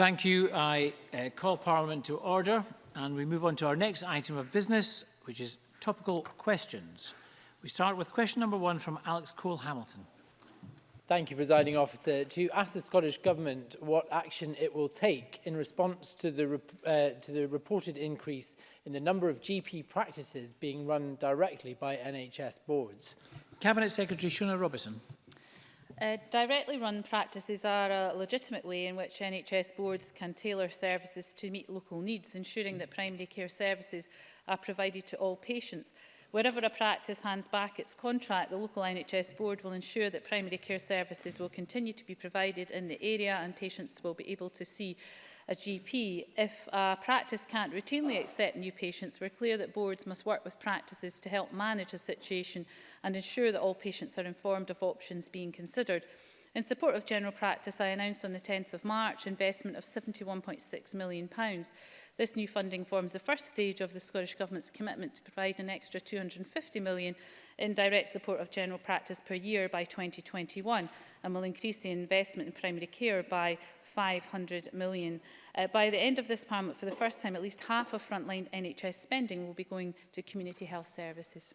Thank you. I uh, call Parliament to order and we move on to our next item of business, which is topical questions. We start with question number one from Alex Cole-Hamilton. Thank you, Presiding Officer. To ask the Scottish Government what action it will take in response to the, uh, to the reported increase in the number of GP practices being run directly by NHS boards. Cabinet Secretary Shona Robertson. Uh, directly run practices are a legitimate way in which NHS boards can tailor services to meet local needs, ensuring that primary care services are provided to all patients. Wherever a practice hands back its contract, the local NHS board will ensure that primary care services will continue to be provided in the area and patients will be able to see a GP. If a practice can't routinely accept new patients, we're clear that boards must work with practices to help manage a situation and ensure that all patients are informed of options being considered. In support of general practice, I announced on the 10th of March investment of £71.6 million. Pounds. This new funding forms the first stage of the Scottish Government's commitment to provide an extra £250 million in direct support of general practice per year by 2021 and will increase the investment in primary care by £500 million. Uh, by the end of this Parliament, for the first time, at least half of frontline NHS spending will be going to community health services.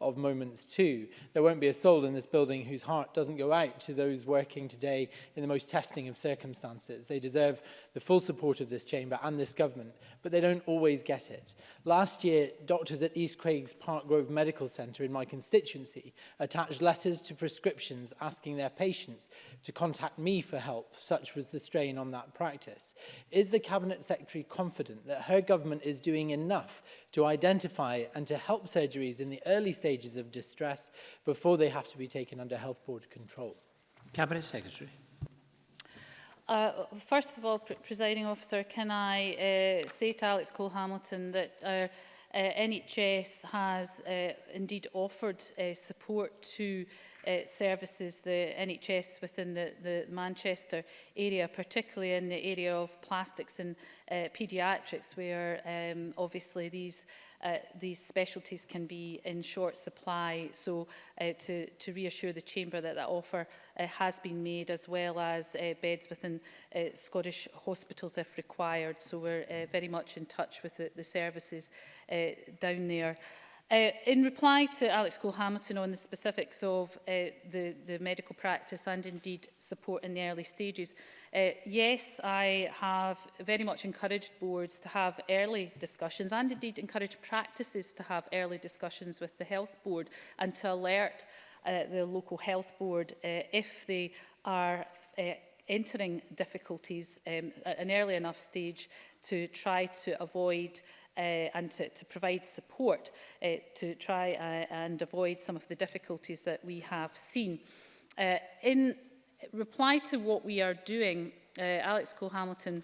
of moments too. There won't be a soul in this building whose heart doesn't go out to those working today in the most testing of circumstances. They deserve the full support of this chamber and this government, but they don't always get it. Last year, doctors at East Craig's Park Grove Medical Centre in my constituency attached letters to prescriptions asking their patients to contact me for help. Such was the strain on that practice. Is the Cabinet Secretary confident that her government is doing enough to identify and to help surgeries in the early stages of distress before they have to be taken under health board control. Cabinet Secretary. Uh, first of all, pre presiding officer, can I uh, say to Alex Cole Hamilton that our uh, NHS has uh, indeed offered uh, support to uh, uh, services, the NHS within the, the Manchester area, particularly in the area of plastics and uh, paediatrics, where um, obviously these uh, these specialties can be in short supply. So uh, to, to reassure the Chamber that that offer uh, has been made, as well as uh, beds within uh, Scottish hospitals if required. So we're uh, very much in touch with the, the services uh, down there. Uh, in reply to Alex Cole-Hamilton on the specifics of uh, the, the medical practice and indeed support in the early stages, uh, yes, I have very much encouraged boards to have early discussions and indeed encourage practices to have early discussions with the health board and to alert uh, the local health board uh, if they are uh, entering difficulties um, at an early enough stage to try to avoid uh, uh, and to, to provide support uh, to try uh, and avoid some of the difficulties that we have seen. Uh, in reply to what we are doing, uh, Alex Cole-Hamilton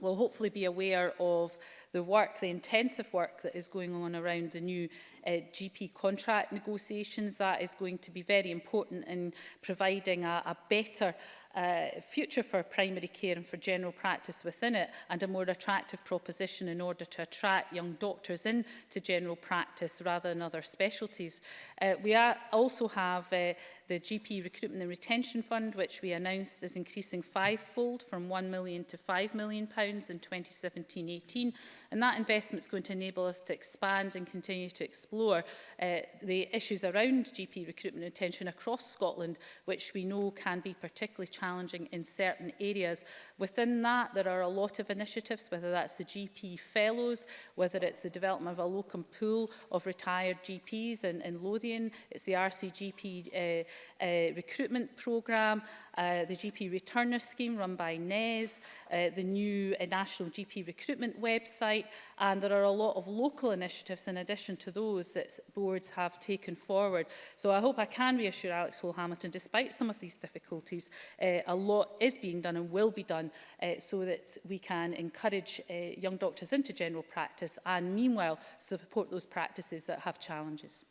will hopefully be aware of the work, the intensive work that is going on around the new uh, GP contract negotiations. That is going to be very important in providing a, a better uh, future for primary care and for general practice within it and a more attractive proposition in order to attract young doctors into general practice rather than other specialties. Uh, we are, also have uh, the GP Recruitment and Retention Fund, which we announced is increasing fivefold from £1 million to £5 million pounds in 2017-18 And that investment is going to enable us to expand and continue to explore uh, the issues around GP recruitment and retention across Scotland, which we know can be particularly challenging in certain areas. Within that, there are a lot of initiatives, whether that's the GP fellows, whether it's the development of a locum pool of retired GPs in, in Lothian, it's the RCGP uh, uh, recruitment programme, uh, the GP returner scheme run by NES, uh, the new uh, national GP recruitment website, right. And there are a lot of local initiatives in addition to those that boards have taken forward. So I hope I can reassure Alex Hall Hamilton, despite some of these difficulties, uh, a lot is being done and will be done uh, so that we can encourage uh, young doctors into general practice and meanwhile support those practices that have challenges.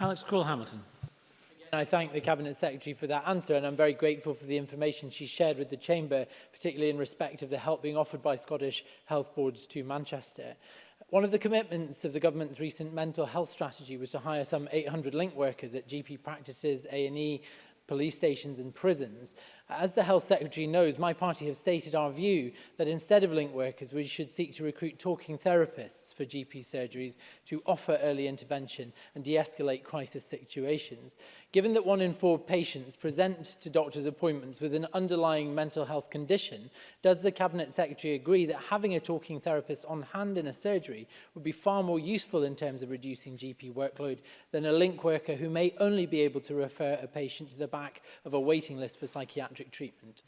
Alex Cole Hamilton. And I thank the Cabinet Secretary for that answer and I'm very grateful for the information she shared with the Chamber, particularly in respect of the help being offered by Scottish Health Boards to Manchester. One of the commitments of the government's recent mental health strategy was to hire some 800 link workers at GP practices, A&E, police stations and prisons. As the Health Secretary knows, my party have stated our view that instead of link workers, we should seek to recruit talking therapists for GP surgeries to offer early intervention and de-escalate crisis situations. Given that one in four patients present to doctor's appointments with an underlying mental health condition, does the Cabinet Secretary agree that having a talking therapist on hand in a surgery would be far more useful in terms of reducing GP workload than a link worker who may only be able to refer a patient to the back of a waiting list for psychiatric psychiatric treatment.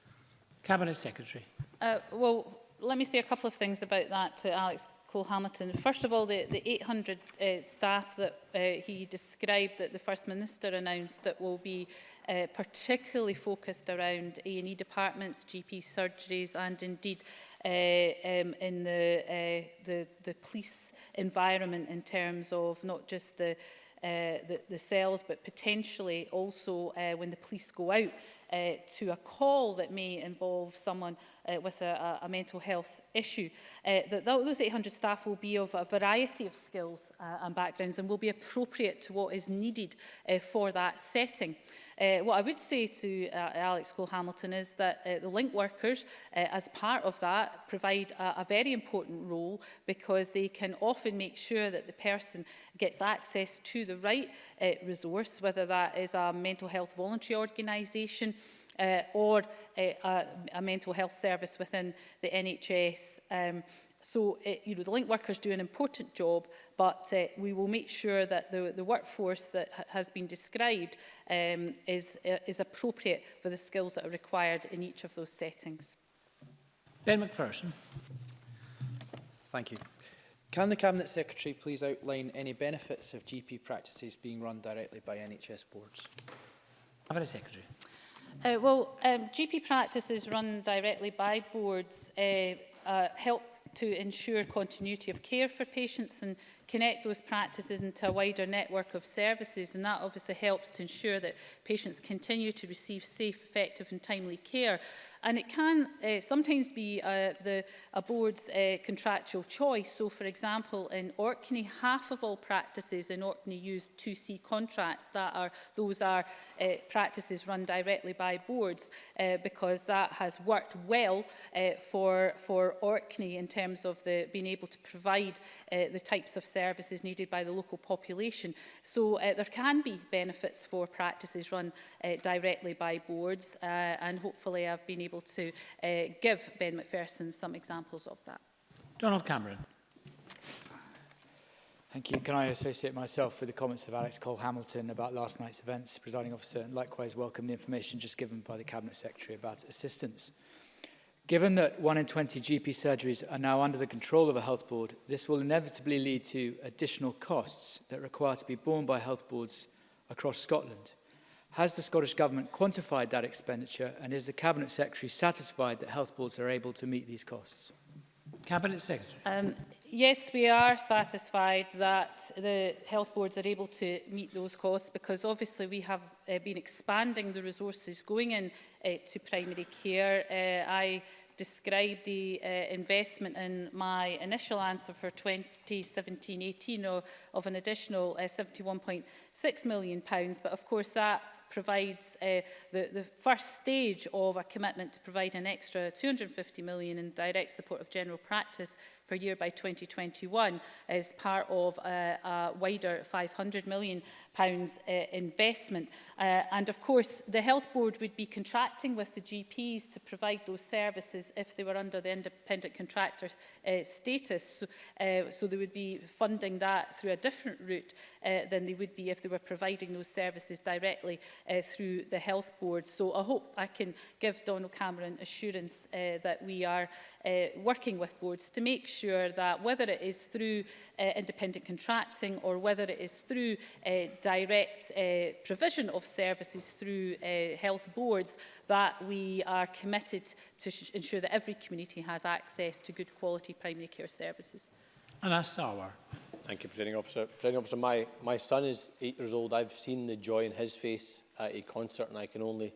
Cabinet Secretary. Uh, well, let me say a couple of things about that to Alex Cole Hamilton. First of all, the, the 800 uh, staff that uh, he described that the First Minister announced that will be uh, particularly focused around A&E departments, GP surgeries and indeed uh, um, in the, uh, the, the police environment in terms of not just the uh, the, the cells, but potentially also uh, when the police go out uh, to a call that may involve someone uh, with a, a mental health issue. Uh, that those 800 staff will be of a variety of skills uh, and backgrounds and will be appropriate to what is needed uh, for that setting. Uh, what I would say to uh, Alex Cole-Hamilton is that uh, the link workers, uh, as part of that, provide a, a very important role because they can often make sure that the person gets access to the right uh, resource, whether that is a mental health voluntary organisation, uh, or a, a, a mental health service within the NHS um, So, uh, you know, the link workers do an important job, but uh, we will make sure that the, the workforce that ha has been described um, is, uh, is appropriate for the skills that are required in each of those settings. Ben McPherson. Thank you. Can the Cabinet Secretary please outline any benefits of GP practices being run directly by NHS boards? a Secretary. Uh, well, um, GP practices run directly by boards uh, uh, help to ensure continuity of care for patients and connect those practices into a wider network of services and that obviously helps to ensure that patients continue to receive safe, effective and timely care. And it can uh, sometimes be uh, the, a board's uh, contractual choice. So, for example, in Orkney, half of all practices in Orkney use 2C contracts. That are Those are uh, practices run directly by boards uh, because that has worked well uh, for, for Orkney in terms of the, being able to provide uh, the types of services services needed by the local population. So uh, there can be benefits for practices run uh, directly by boards uh, and hopefully I've been able to uh, give Ben McPherson some examples of that. Donald Cameron. Thank you. Can I associate myself with the comments of Alex Cole-Hamilton about last night's events, presiding officer, and likewise welcome the information just given by the Cabinet Secretary about assistance Given that 1 in 20 GP surgeries are now under the control of a health board, this will inevitably lead to additional costs that require to be borne by health boards across Scotland. Has the Scottish Government quantified that expenditure and is the Cabinet Secretary satisfied that health boards are able to meet these costs? Cabinet Secretary. Um, yes, we are satisfied that the health boards are able to meet those costs because obviously we have uh, been expanding the resources going in uh, to primary care. Uh, I described the uh, investment in my initial answer for 2017-18 of, of an additional uh, 71.6 million, pounds, but of course that provides uh, the, the first stage of a commitment to provide an extra 250 million in direct support of general practice per year by 2021 as part of a, uh, a wider 500 million pounds uh, investment. Uh, and of course, the Health Board would be contracting with the GPs to provide those services if they were under the independent contractor uh, status. So, uh, so they would be funding that through a different route uh, than they would be if they were providing those services directly uh, through the Health Board. So I hope I can give Donald Cameron assurance uh, that we are uh, working with boards to make sure that whether it is through uh, independent contracting or whether it is through uh, direct uh, provision of services through uh, health boards that we are committed to ensure that every community has access to good quality primary care services. And that's our. Thank you, Presiding Officer. Presiding Officer, my, my son is eight years old. I've seen the joy in his face at a concert and I can only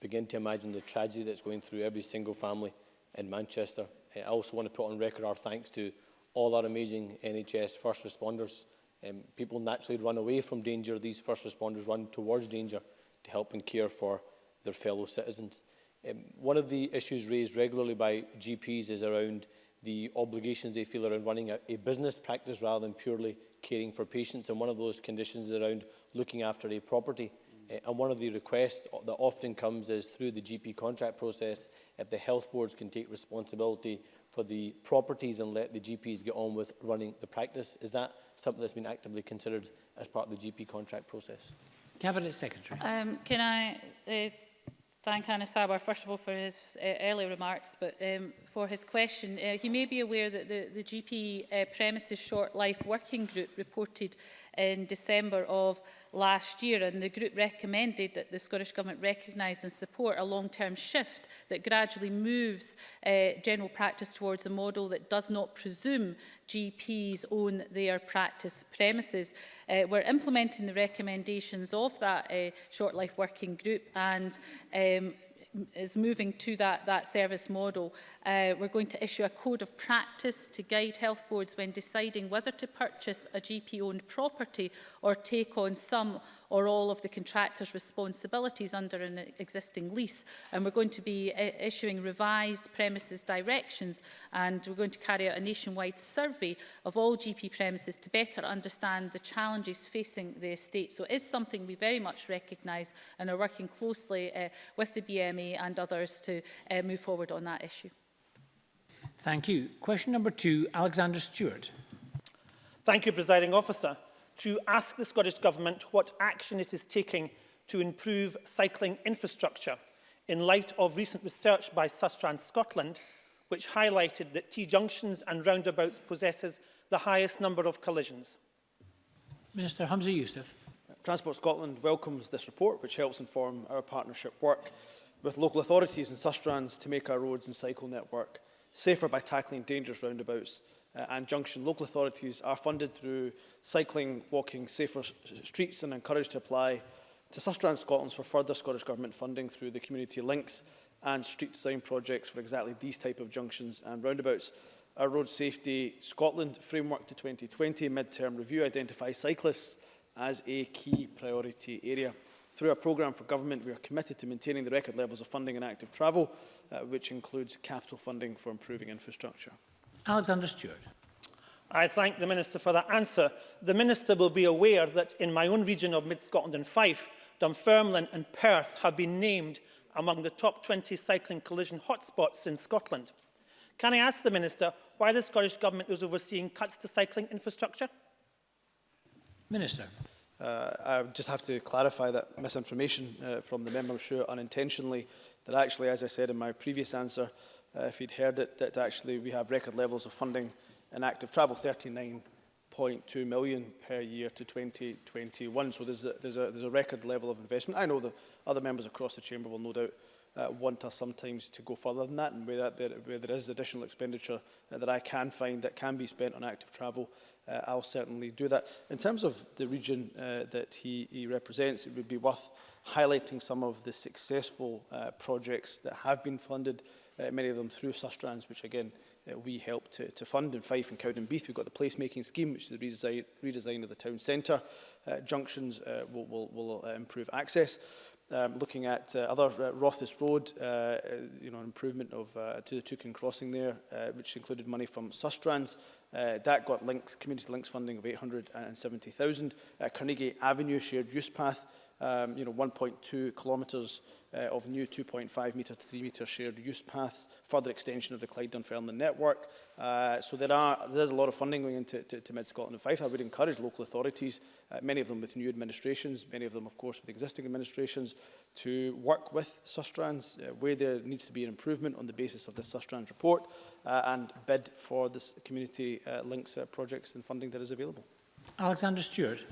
begin to imagine the tragedy that's going through every single family in Manchester. I also want to put on record our thanks to all our amazing NHS first responders Um, people naturally run away from danger. These first responders run towards danger to help and care for their fellow citizens. Um, one of the issues raised regularly by GPs is around the obligations they feel around running a, a business practice rather than purely caring for patients. And one of those conditions is around looking after a property. Eh, and one of the requests that often comes is through the GP contract process, if the health boards can take responsibility for the properties and let the GPs get on with running the practice. Is that something that's been actively considered as part of the GP contract process? Cabinet Secretary. Um, can I uh, thank Anna Sabar, first of all, for his uh, early remarks, but um, for his question. Uh, he may be aware that the, the GP uh, premises short life working group reported in December of last year and the group recommended that the Scottish Government recognise and support a long-term shift that gradually moves uh, general practice towards a model that does not presume GPs own their practice premises. Uh, we're implementing the recommendations of that uh, short life working group and um, is moving to that, that service model. Uh, we're going to issue a code of practice to guide health boards when deciding whether to purchase a GP-owned property or take on some or all of the contractor's responsibilities under an existing lease. And we're going to be issuing revised premises directions and we're going to carry out a nationwide survey of all GP premises to better understand the challenges facing the estate. So it is something we very much recognise and are working closely uh, with the BMA and others to uh, move forward on that issue. Thank you. Question number two, Alexander Stewart. Thank you, Presiding Officer to ask the Scottish Government what action it is taking to improve cycling infrastructure in light of recent research by Sustrans Scotland, which highlighted that T-junctions and roundabouts possesses the highest number of collisions. Minister Hamza Youssef. Transport Scotland welcomes this report, which helps inform our partnership work with local authorities and Sustrans to make our roads and cycle network safer by tackling dangerous roundabouts uh, and junction local authorities are funded through Cycling Walking Safer Streets and encouraged to apply to Sustrans Scotland for further Scottish Government funding through the community links and street design projects for exactly these type of junctions and roundabouts. Our Road Safety Scotland Framework to 2020 mid-term review identifies cyclists as a key priority area. Through our programme for government, we are committed to maintaining the record levels of funding in active travel, uh, which includes capital funding for improving infrastructure. Alexander Stewart. I thank the Minister for that answer. The Minister will be aware that in my own region of Mid-Scotland and Fife, Dunfermline and Perth have been named among the top 20 cycling collision hotspots in Scotland. Can I ask the Minister why the Scottish Government is overseeing cuts to cycling infrastructure? Minister. Uh, I just have to clarify that misinformation uh, from the member, I'm sure unintentionally, that actually, as I said in my previous answer, uh, if he'd heard it, that actually we have record levels of funding in active travel, 39.2 million per year to 2021. So there's a, there's, a, there's a record level of investment. I know the other members across the chamber will no doubt uh, want us sometimes to go further than that and where, that there, where there is additional expenditure uh, that I can find that can be spent on active travel, uh, I'll certainly do that. In terms of the region uh, that he, he represents, it would be worth highlighting some of the successful uh, projects that have been funded uh, uh, many of them through Sustrans, which again uh, we helped to, to fund in Fife and Cowdenbeath. We've got the placemaking scheme, which is the redesign, redesign of the town centre. Uh, junctions uh, will, will, will uh, improve access. Um, looking at uh, other uh, Rothis Road, uh, uh, you know, improvement of uh, to the Tukin crossing there, uh, which included money from Sustrans. Uh, that got links, community links funding of 870,000. Uh, Carnegie Avenue shared use path um, you know, 1.2 kilometres uh, of new 2.5 metre to 3 metre shared use paths, further extension of the Clyde Dunfermline network. Uh, so there are there's a lot of funding going into to, to Mid Scotland and Fife. I would encourage local authorities, uh, many of them with new administrations, many of them of course with existing administrations, to work with Sustrans uh, where there needs to be an improvement on the basis of the Sustrans report uh, and bid for this community uh, links uh, projects and funding that is available. Alexander Stewart.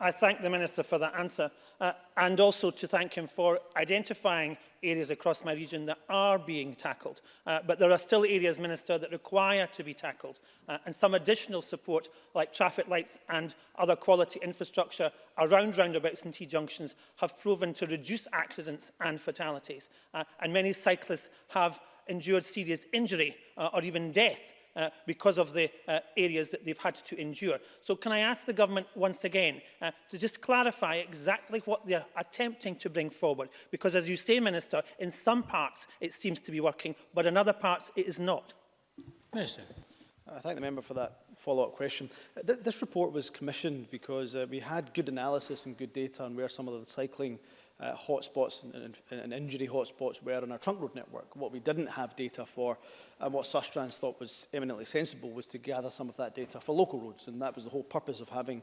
I thank the Minister for that answer uh, and also to thank him for identifying areas across my region that are being tackled. Uh, but there are still areas, Minister, that require to be tackled uh, and some additional support like traffic lights and other quality infrastructure around roundabouts and T-junctions have proven to reduce accidents and fatalities. Uh, and many cyclists have endured serious injury uh, or even death uh, because of the uh, areas that they've had to endure. So can I ask the government once again uh, to just clarify exactly what they're attempting to bring forward? Because as you say, Minister, in some parts it seems to be working, but in other parts it is not. Minister. I uh, thank the member for that follow-up question. Uh, th this report was commissioned because uh, we had good analysis and good data on where some of the cycling uh, hotspots and, and, and injury hotspots were on our trunk road network. What we didn't have data for and what Sustrans thought was eminently sensible was to gather some of that data for local roads and that was the whole purpose of having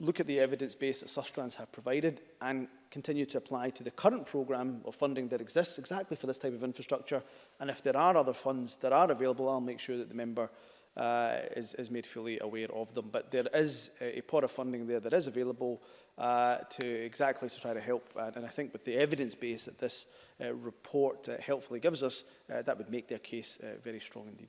look at the evidence base that Sustrans have provided and continue to apply to the current programme of funding that exists exactly for this type of infrastructure. And if there are other funds that are available, I'll make sure that the member uh, is, is made fully aware of them. But there is a, a pot of funding there that is available uh, to exactly to try to help. And, and I think with the evidence base that this uh, report uh, helpfully gives us, uh, that would make their case uh, very strong indeed.